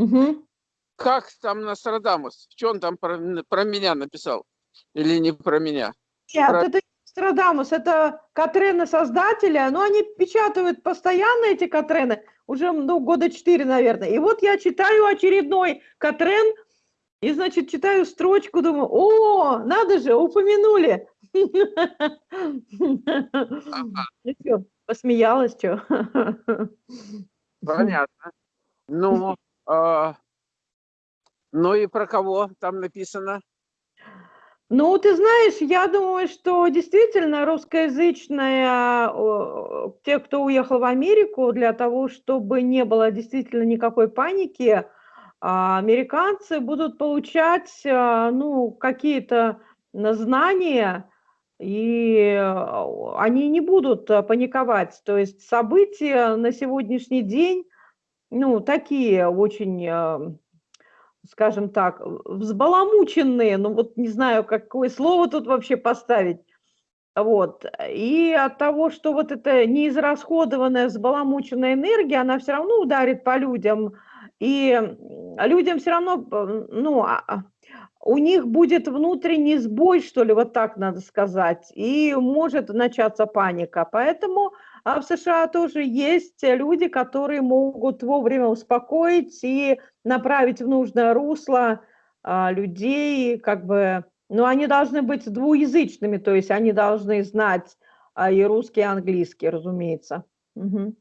Мгм. Как там Нострадамус? Что он там про, про меня написал? Или не про меня? Нет, Про- это не Нострадамус, это Катрены создателя, но они печатают постоянно эти Катрены, уже ну, года четыре, наверное. И вот я читаю очередной Катрен, и, значит, читаю строчку, думаю, о, надо же, упомянули. Ну чё, посмеялась, что? Понятно. Ну, ну и про кого там написано? Ну, ты знаешь, я думаю, что действительно русскоязычная, те, кто уехал в Америку, для того, чтобы не было действительно никакой паники, а, американцы будут получать, а, ну, какие-то знания, и а, они не будут а, паниковать. То есть события на сегодняшний день, ну, такие очень а, скажем так, взбаламученные, ну вот не знаю, какое слово тут вообще поставить. Вот. И от того, что вот эта неизрасходованная, взбаламученная энергия, она все равно ударит по людям, и людям все равно, ну, а- а, у них будет внутренний сбой, что ли, вот так надо сказать, и может начаться паника. Поэтому а, в США тоже есть люди, которые могут вовремя успокоить и направить в нужное русло а, людей, как бы, ну, они должны быть двуязычными, то есть они должны знать а, и русский, и английский, разумеется. Мгм.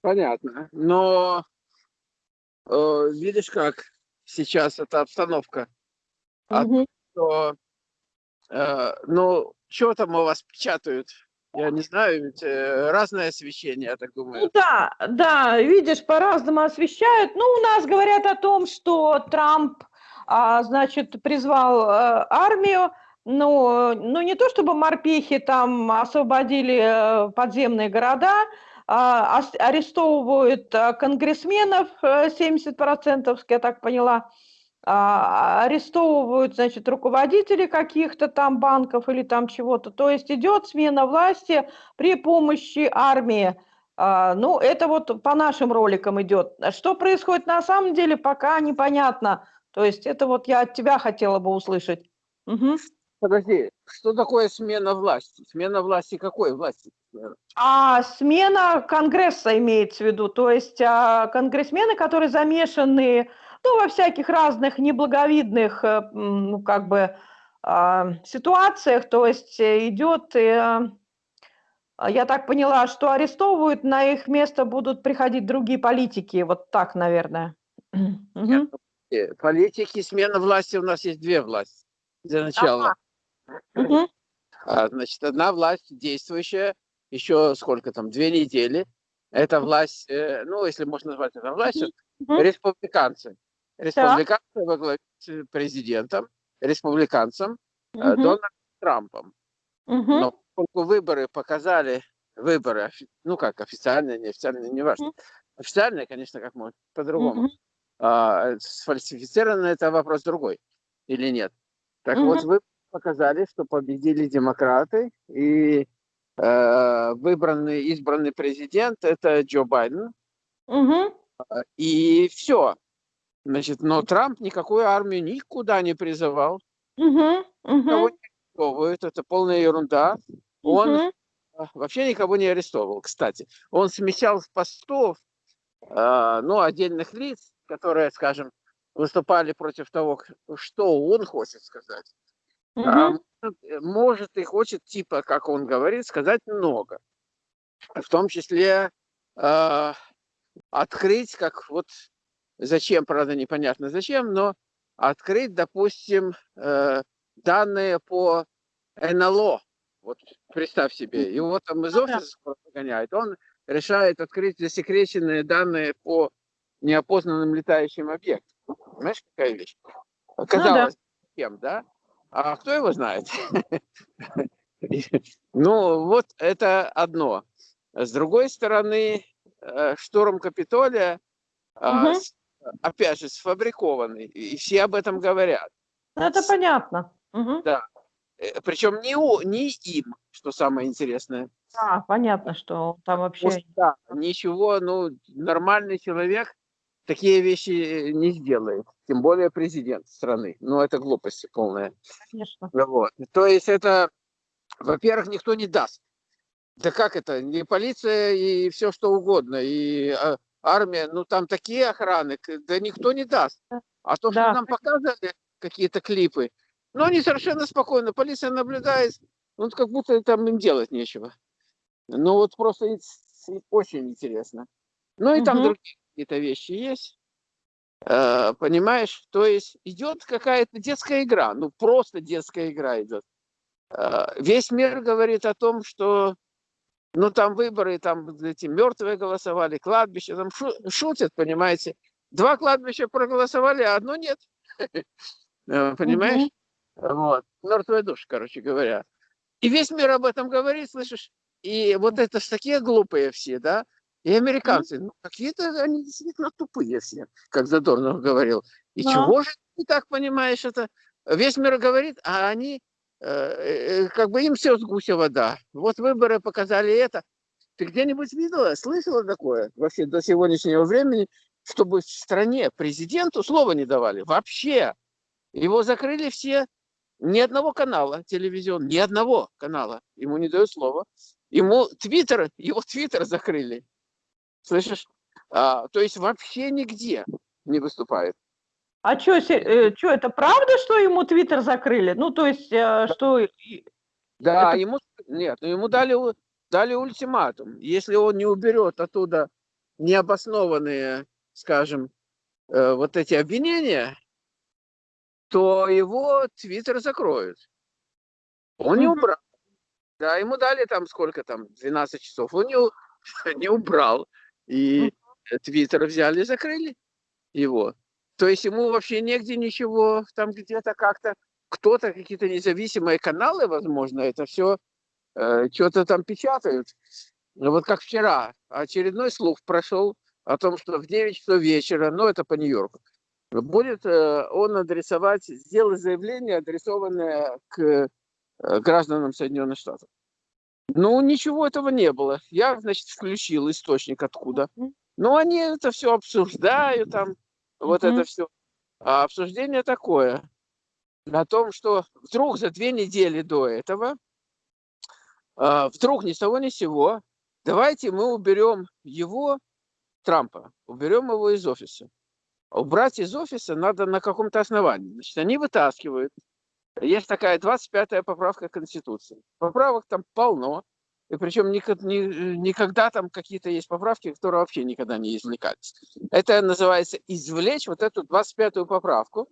Понятно. Но э, видишь, как сейчас эта обстановка. А Мгм. то, э, ну, что там у вас печатают? Я не знаю, ведь э, разное освещение, я так Ну думаю. да, да, видишь, по-разному освещают. Ну, у нас говорят о том, что Трамп, а, значит, призвал э, армию. Ну, ну, не то чтобы морпехи там освободили подземные города, а, арестовывают а, конгрессменов, э, 70%, я так поняла, а, арестовывают, значит, руководителей каких-то там банков или там чего-то. То есть идет смена власти при помощи армии. А, ну, это вот по нашим роликам идет. А Что происходит на самом деле, пока непонятно. То есть это вот я от тебя хотела бы услышать. Мгм. Подожди, что такое смена власти? Смена власти какой власти? А смена Конгресса имеется в виду, то есть а, конгрессмены, которые замешаны ну, во всяких разных неблаговидных э, ну, как бы, а, ситуациях, то есть э, идет, э, а, я так поняла, что арестовывают, на их место будут приходить другие политики, вот так, наверное. Э, Политики, смена власти, у нас есть две власти. Для начала. Мгм. А, Значит, одна власть действующая, еще сколько там, две недели. Это власть, ну, если можно назвать это властью, Мгм. республиканцы. Республиканцы во главе с президентом, республиканцем э, Мгм. Дональдом Трампом. Мгм. Но поскольку выборы показали, выборы, ну как, официальные, неофициальные, неважно. Мгм. Официальные, конечно, как можно по-другому. Мгм. А, сфальсифицировано это вопрос другой или нет. Так Мгм. вот, вы показали, что победили демократы, и э, выбранный, избранный президент – это Джо Байден, Мгм. и все. Значит, но Трамп никакую армию никуда не призывал, Мгм. никого Мгм. не это полная ерунда. Он а, вообще никого не арестовывал, кстати. Он смещал с постов, а, ну, отдельных лиц, которые, скажем, выступали против того, что он хочет сказать. А Мгм. может, э, может и хочет, типа, как он говорит, сказать много. В том числе а, открыть, как вот зачем, правда, непонятно зачем, но открыть, допустим, э, данные по НЛО. Вот представь себе, его там из Ну да. офиса выгоняют, он решает открыть засекреченные данные по неопознанным летающим объектам. Понимаешь, какая вещь? Казалось, кем, да? А кто его знает? Ну, вот это одно. С другой стороны, э, штурм Капитолия, с- опять же, сфабрикованный, и все об этом говорят. Ну, Это понятно. Мгм. Э, Причем не, у- не им, что самое интересное. А, понятно, что там вообще... да, ничего, ну, нормальный человек такие вещи не сделает. Тем более президент страны. Ну, это глупость полная. Конечно. Вот. То есть это, во-первых, никто не даст. Да как это? Не полиция и все что угодно. И а, армия, ну там такие охраны, да никто не даст. А то, да. что нам показывали какие-то клипы, ну они совершенно спокойно, полиция наблюдает, ну как будто там им делать нечего. Ну вот просто очень интересно. Ну и угу. там другие какие-то вещи есть. Э, понимаешь? То есть идет какая-то детская игра, ну просто детская игра идет. Э, весь мир говорит о том, что ну там выборы, там эти мертвые голосовали, кладбище, там шу шутят, понимаете. Два кладбища проголосовали, а одно нет. Э, понимаешь? Вот. Мертвая душа, короче говоря. И весь мир об этом говорит, слышишь? И вот это ж такие глупые все, да? И американцы, ну, какие-то они действительно тупые все, как Задорнов говорил. И да. чего же ты так понимаешь это? Весь мир говорит, а они, как бы им все с гуся вода. Вот выборы показали это. Ты где-нибудь видела, слышала такое вообще до сегодняшнего времени, чтобы в стране президенту слова не давали? Вообще. Его закрыли все, ни одного канала телевизион, ни одного канала. Ему не дают слова. Ему Твиттер, его Твиттер закрыли. Слышишь? А, то есть вообще нигде не выступает. А что, э, что, это правда, что ему Твиттер закрыли? Ну, то есть, э, что... Да, это... ему... Нет, ну, ему дали, дали ультиматум. Если он не уберет оттуда необоснованные, скажем, э, вот эти обвинения, то его Твиттер закроют. Он не убрал. Да, ему дали там сколько там, 12 часов. Он не, не убрал. И Твиттер взяли и закрыли его. То есть ему вообще негде ничего, там где-то как-то, кто-то, какие-то независимые каналы, возможно, это все э, что-то там печатают. Вот как вчера, очередной слух прошел о том, что в 9 часов вечера, ну это по Нью-Йорку, будет э, он адресовать, сделать заявление, адресованное к э, гражданам Соединенных Штатов. Ну, ничего этого не было. Я, значит, включил источник откуда. Ну, они это все обсуждают, там, вот это все. А обсуждение такое, о том, что вдруг за две недели до этого, а, вдруг ни с того ни с сего, давайте мы уберем его, Трампа, уберем его из офиса. Убрать из офиса надо на каком-то основании. Значит, они вытаскивают есть такая 25-я поправка Конституции. Поправок там полно. И причем никогда там какие-то есть поправки, которые вообще никогда не извлекались. Это называется извлечь вот эту 25-ю поправку.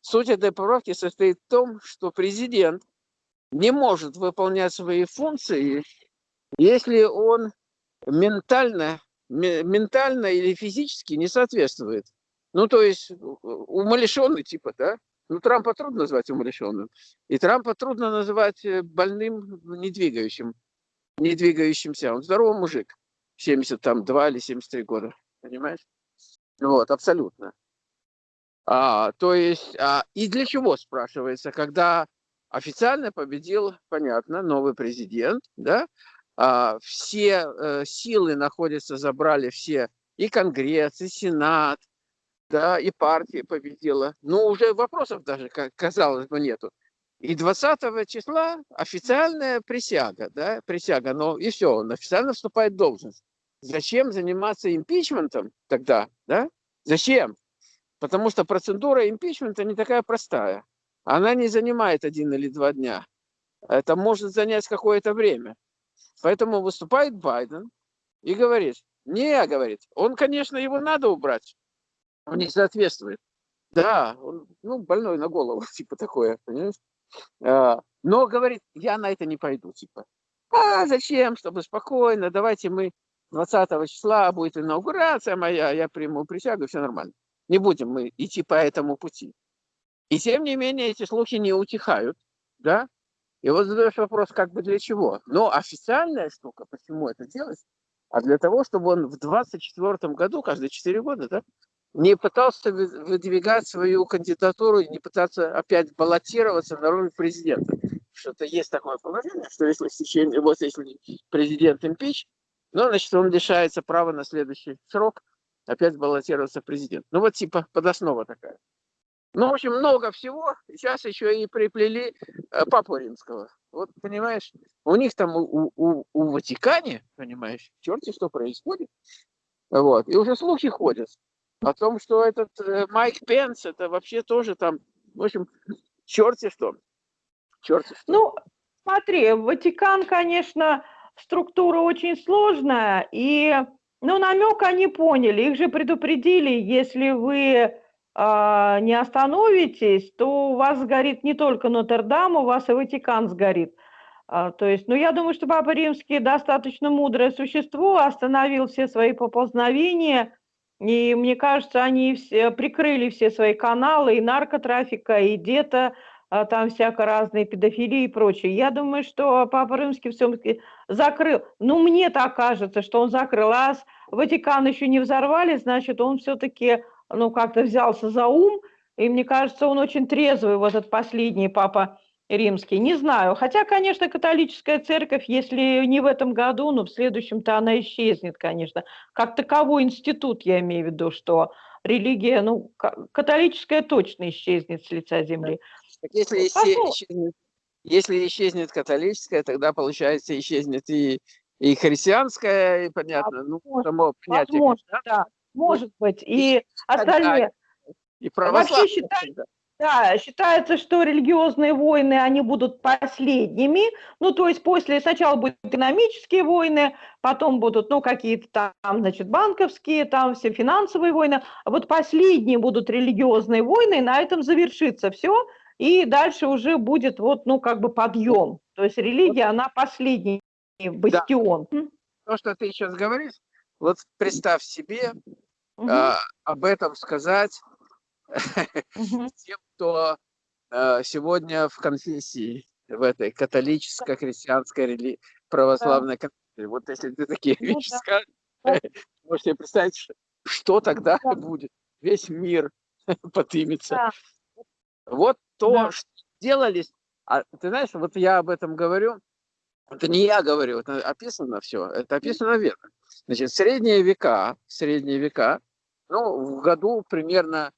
Суть этой поправки состоит в том, что президент не может выполнять свои функции, если он ментально, ментально или физически не соответствует. Ну, то есть умалишенный типа, да? Ну, Трампа трудно назвать умалишенным. И Трампа трудно называть э, больным, не двигающим, не двигающимся. Он здоровый мужик. 72 или 73 года. Понимаешь? Вот, абсолютно. А, то есть, а, и для чего, спрашивается, когда официально победил, понятно, новый президент, да, а, все а, силы находятся, забрали все, и Конгресс, и Сенат, да, и партия победила. Ну, уже вопросов даже, казалось бы, нету. И 20 числа официальная присяга, да, присяга, но и все, он официально вступает в должность. Зачем заниматься импичментом тогда, да? Зачем? Потому что процедура импичмента не такая простая. Она не занимает один или два дня. Это может занять какое-то время. Поэтому выступает Байден и говорит, не, говорит, он, конечно, его надо убрать, он не соответствует. Да, он, ну, больной на голову, типа такое, понимаешь? А, но говорит, я на это не пойду, типа. А зачем, чтобы спокойно, давайте мы 20 числа будет инаугурация моя, я приму присягу, все нормально. Не будем мы идти по этому пути. И тем не менее эти слухи не утихают, да? И вот задаешь вопрос, как бы для чего? Но официальная штука, почему это делать? А для того, чтобы он в 24 году, каждые 4 года, да, не пытался выдвигать свою кандидатуру, не пытаться опять баллотироваться на роль президента. Что-то есть такое положение, что если в течение, вот если президент импич, ну, значит, он лишается права на следующий срок опять баллотироваться в президент. Ну вот типа подоснова такая. Ну, в общем, много всего. Сейчас еще и приплели э, Папу Римского. Вот, понимаешь, у них там у, у, у Ватикане, понимаешь, черти что происходит. Вот. И уже слухи ходят о том, что этот э, Майк Пенс, это вообще тоже там, в общем, черти что. Черти что. Ну, смотри, Ватикан, конечно, структура очень сложная, и, ну, намек они поняли, их же предупредили, если вы а, не остановитесь, то у вас сгорит не только Нотр-Дам, у вас и Ватикан сгорит. А, то есть, ну, я думаю, что Папа Римский достаточно мудрое существо, остановил все свои поползновения, и мне кажется, они все, прикрыли все свои каналы и наркотрафика, и где-то а, там всяко разные педофилии и прочее. Я думаю, что Папа Римский все-таки закрыл. Ну, мне так кажется, что он закрыл. А Ватикан еще не взорвали, значит, он все-таки ну, как-то взялся за ум, и мне кажется, он очень трезвый, вот этот последний папа римский. Не знаю. Хотя, конечно, католическая церковь, если не в этом году, но в следующем-то она исчезнет, конечно. Как таковой институт, я имею в виду, что религия, ну, католическая точно исчезнет с лица земли. Если, исчезнет, если исчезнет католическая, тогда, получается, исчезнет и, и христианская, и понятно, ну, само понятие. Возможно, да. Может быть. И, и остальные... И Вообще считается, да, считается, что религиозные войны, они будут последними. Ну, то есть после, сначала будут экономические войны, потом будут, ну, какие-то там, значит, банковские, там все финансовые войны. А вот последние будут религиозные войны, и на этом завершится все. И дальше уже будет вот, ну, как бы подъем. То есть религия, она последний бастион. Да. То, что ты сейчас говоришь, вот представь себе, угу. а, об этом сказать. тем, кто а, сегодня в конфессии, в этой католическо-христианской православной конфессии. Вот если ты такие ну, вещи скажешь, да. можете представить, что, тогда да. будет. Весь мир подымется. Да. Вот то, что делались. А ты знаешь, вот я об этом говорю, это не я говорю, это описано все, это описано верно. Значит, средние века, средние века, ну, в году примерно,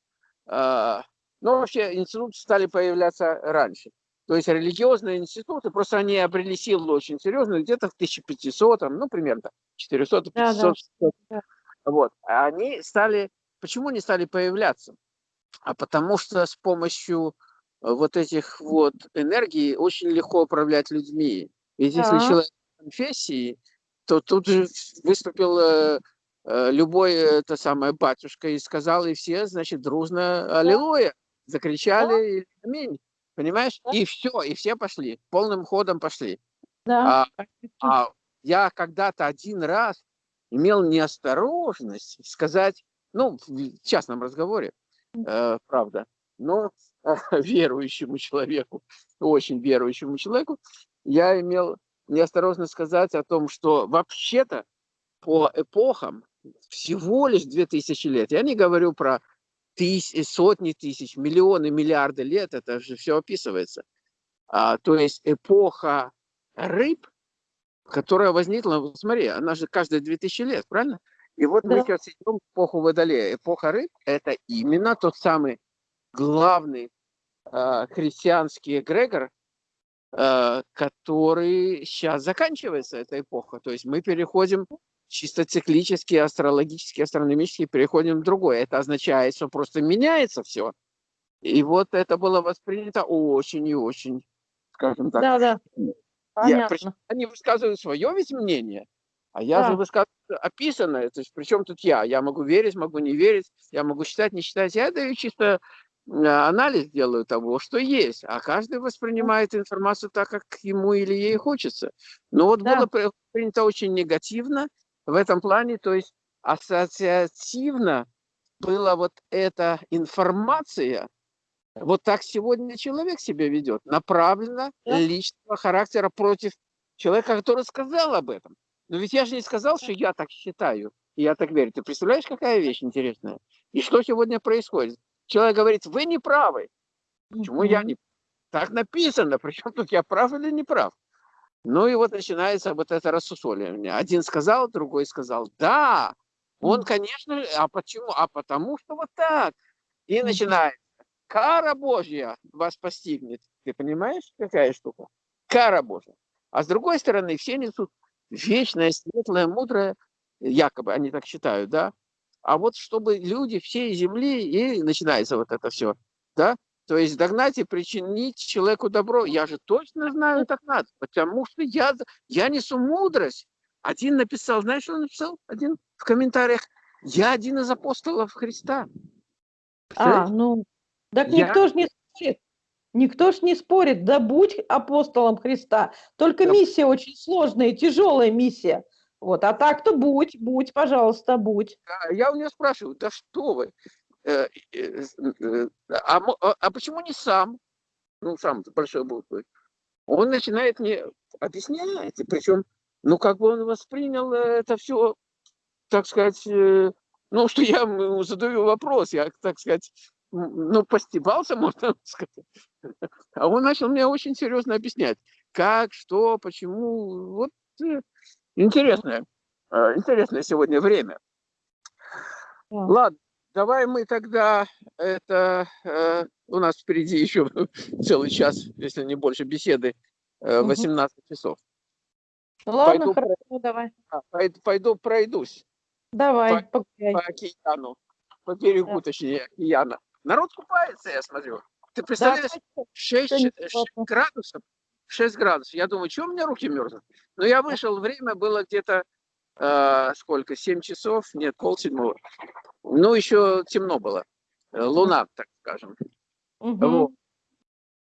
э, ну, вообще институты стали появляться раньше. То есть религиозные институты, просто они обрели силу очень серьезную, где-то в 1500, ну, примерно 400 500 да, да. Вот. Они стали, почему они стали появляться? А потому что с помощью вот этих вот энергий очень легко управлять людьми. Ведь да. если человек конфессии, то тут же выступил э, э, любой это самое батюшка и сказал, и все, значит, дружно аллилуйя, закричали да. аминь, понимаешь? Да. И все, и все пошли, полным ходом пошли. Да. А, а я когда-то один раз имел неосторожность сказать, ну, в частном разговоре, э, правда, но э, верующему человеку, очень верующему человеку, я имел неосторожно сказать о том, что вообще-то по эпохам всего лишь 2000 лет, я не говорю про тысяч, сотни тысяч, миллионы, миллиарды лет, это же все описывается. А, то есть эпоха рыб, которая возникла, смотри, она же каждые 2000 лет, правильно? И вот да. мы сейчас идем в эпоху Водолея. Эпоха рыб – это именно тот самый главный э, христианский эгрегор, Э, который сейчас заканчивается, эта эпоха. То есть мы переходим чисто циклически, астрологически, астрономически, переходим в другое. Это означает, что просто меняется все. И вот это было воспринято очень и очень, скажем так. Да, да. Я, причем они высказывают свое ведь мнение, а я да. же высказываю описанное. То есть, причем тут я? Я могу верить, могу не верить, я могу считать, не считать. Я даю чисто анализ делаю того, что есть, а каждый воспринимает информацию так, как ему или ей хочется. Но вот да. было принято очень негативно в этом плане, то есть ассоциативно была вот эта информация, вот так сегодня человек себя ведет, направленно да. личного характера против человека, который сказал об этом. Но ведь я же не сказал, что я так считаю, и я так верю. Ты представляешь, какая вещь интересная? И что сегодня происходит? Человек говорит, вы не правы. Почему я не Так написано, причем тут я прав или не прав. Ну и вот начинается вот это рассусоливание. Один сказал, другой сказал, да, Он, конечно, а почему? А потому что вот так. И начинается. Кара Божья вас постигнет. Ты понимаешь, какая штука? Кара Божья. А с другой стороны, все несут вечное, светлое, мудрое, якобы они так считают, да? А вот чтобы люди всей земли, и начинается вот это все, да? То есть догнать и причинить человеку добро. Я же точно знаю, так надо, потому что я, я несу мудрость. Один написал, знаешь, что он написал? Один в комментариях. Я один из апостолов Христа. А, ну, так я... никто же не спорит. Никто ж не спорит, да будь апостолом Христа. Только да. миссия очень сложная, тяжелая миссия. Вот, а так-то будь, будь, пожалуйста, будь. Я у нее спрашиваю, да что вы? Э, э, э, а, а, а почему не сам? Ну, сам большой буквы. Он начинает мне объяснять, причем, ну, как бы он воспринял это все, так сказать, ну, что я ему задаю вопрос, я, так сказать, ну, постебался, можно сказать. А он начал мне очень серьезно объяснять, как, что, почему. Вот интересное, интересное сегодня время. Ладно, Давай мы тогда, это э, у нас впереди еще целый час, если не больше, беседы, э, 18 часов. Ладно, пойду, хорошо, давай. А, пойду, пойду пройдусь. Давай, по, по океану, по берегу, да. точнее, океана. Народ купается, я смотрю. Ты представляешь, да, 6, 6 градусов, 6 градусов. Я думаю, что у меня руки мерзнут? Но я вышел, время было где-то, э, сколько, 7 часов, нет, полседьмого. Ну, еще темно было. Э, луна, так скажем. Угу. Вот.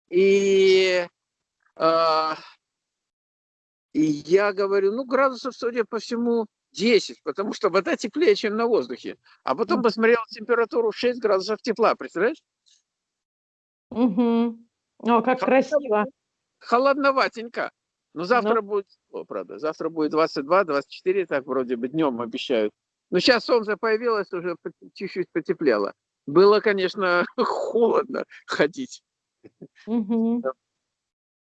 И, э, и я говорю, ну, градусов, судя по всему, 10, потому что вода теплее, чем на воздухе. А потом посмотрел температуру 6 градусов тепла, представляешь? Угу. О, как красиво. Холодноватенько. Но завтра ну. будет, о, правда, завтра будет 22-24, так вроде бы днем обещают. Но сейчас солнце появилось, уже чуть-чуть потеплело. Было, конечно, холодно ходить. Угу.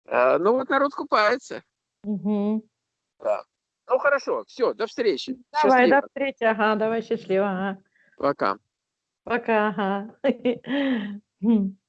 А, ну вот народ купается. Угу. Да. Ну хорошо, все, до встречи. Давай, счастливо. до встречи, ага, давай счастливо. Ага. Пока. Пока, ага.